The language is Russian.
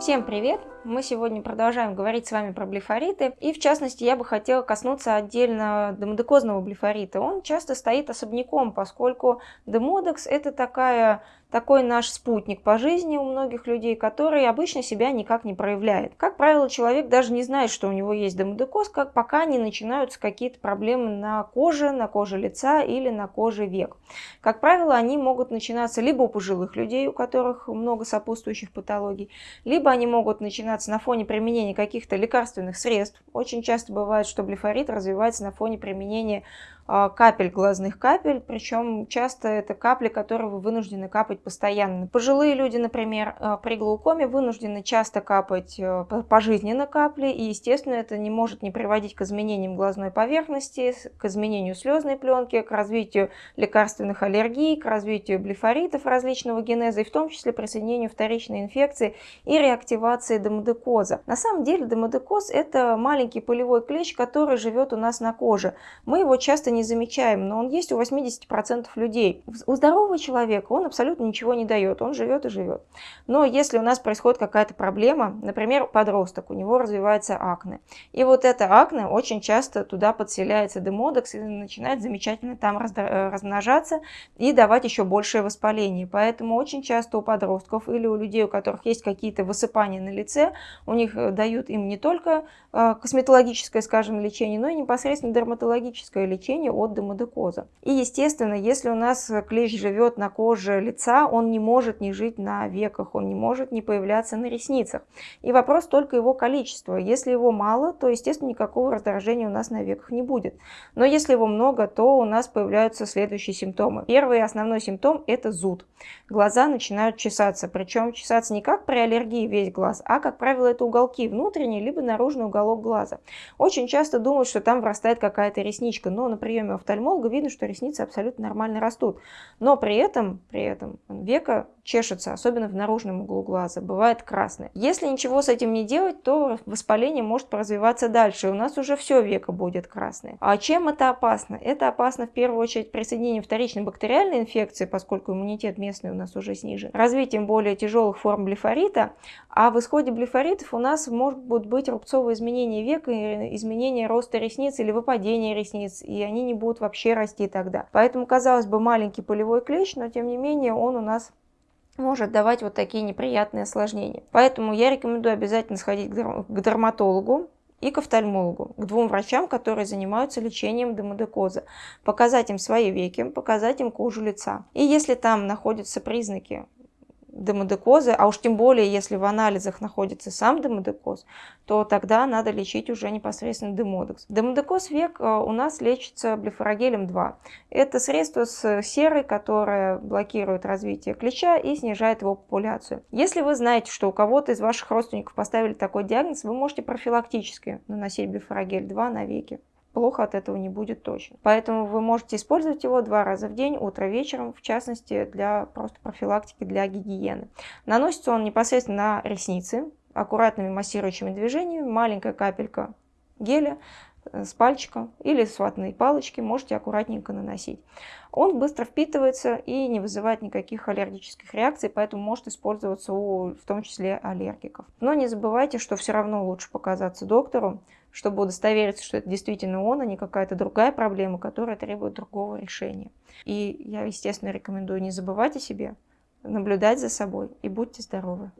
Всем привет! Мы сегодня продолжаем говорить с вами про блефориты. И в частности, я бы хотела коснуться отдельно демодекозного блефорита. Он часто стоит особняком, поскольку демодекс это такая такой наш спутник по жизни у многих людей, который обычно себя никак не проявляет. Как правило, человек даже не знает, что у него есть демодекоз, как пока не начинаются какие-то проблемы на коже, на коже лица или на коже век. Как правило, они могут начинаться либо у пожилых людей, у которых много сопутствующих патологий, либо они могут начинаться на фоне применения каких-то лекарственных средств. Очень часто бывает, что блефорит развивается на фоне применения капель глазных капель, причем часто это капли, которые вы вынуждены капать постоянно. Пожилые люди, например, а, при глаукоме вынуждены часто капать а, пожизненно капли, и, естественно, это не может не приводить к изменениям глазной поверхности, к изменению слезной пленки, к развитию лекарственных аллергий, к развитию блефоритов различного генеза, и в том числе присоединению вторичной инфекции и реактивации демодекоза. На самом деле демодекоз – это маленький полевой клещ, который живет у нас на коже. Мы его часто не замечаем, но он есть у 80% людей. У здорового человека он абсолютно ничего не дает, он живет и живет. Но если у нас происходит какая-то проблема, например, подросток, у него развивается акне, и вот это акне очень часто туда подселяется демодекс и начинает замечательно там э, размножаться и давать еще большее воспаление. Поэтому очень часто у подростков или у людей, у которых есть какие-то высыпания на лице, у них э, дают им не только э, косметологическое, скажем, лечение, но и непосредственно дерматологическое лечение, лечения от демодекоза. И естественно, если у нас клещ живет на коже лица, он не может не жить на веках, он не может не появляться на ресницах. И вопрос только его количества. Если его мало, то естественно никакого раздражения у нас на веках не будет. Но если его много, то у нас появляются следующие симптомы. Первый основной симптом это зуд. Глаза начинают чесаться, причем чесаться не как при аллергии весь глаз, а как правило это уголки внутренний либо наружный уголок глаза. Очень часто думают, что там вырастает какая-то ресничка, но, например, приеме офтальмолога видно, что ресницы абсолютно нормально растут. Но при этом, при этом века чешется, особенно в наружном углу глаза, бывает красный. Если ничего с этим не делать, то воспаление может развиваться дальше, и у нас уже все веко будет красное. А чем это опасно? Это опасно в первую очередь присоединением вторичной бактериальной инфекции, поскольку иммунитет местный у нас уже снижен, развитием более тяжелых форм блефорита, а в исходе блефоритов у нас могут быть рубцовые изменения века, изменения роста ресниц или выпадение ресниц, и они не будут вообще расти тогда. Поэтому, казалось бы, маленький полевой клещ, но тем не менее он у нас может давать вот такие неприятные осложнения. Поэтому я рекомендую обязательно сходить к дерматологу, и к офтальмологу, к двум врачам, которые занимаются лечением демодекоза, показать им свои веки, показать им кожу лица. И если там находятся признаки демодекозы, а уж тем более, если в анализах находится сам демодекоз, то тогда надо лечить уже непосредственно демодекс. Демодекоз век э, у нас лечится блефорогелем 2. Это средство с серой, которое блокирует развитие клеща и снижает его популяцию. Если вы знаете, что у кого-то из ваших родственников поставили такой диагноз, вы можете профилактически наносить блефорогель 2 на веки плохо от этого не будет точно. Поэтому вы можете использовать его два раза в день, утро, вечером, в частности, для просто профилактики, для гигиены. Наносится он непосредственно на ресницы, аккуратными массирующими движениями, маленькая капелька геля с пальчика или с ватной палочки можете аккуратненько наносить. Он быстро впитывается и не вызывает никаких аллергических реакций, поэтому может использоваться у, в том числе, аллергиков. Но не забывайте, что все равно лучше показаться доктору, чтобы удостовериться, что это действительно он, а не какая-то другая проблема, которая требует другого решения. И я, естественно, рекомендую не забывать о себе, наблюдать за собой и будьте здоровы.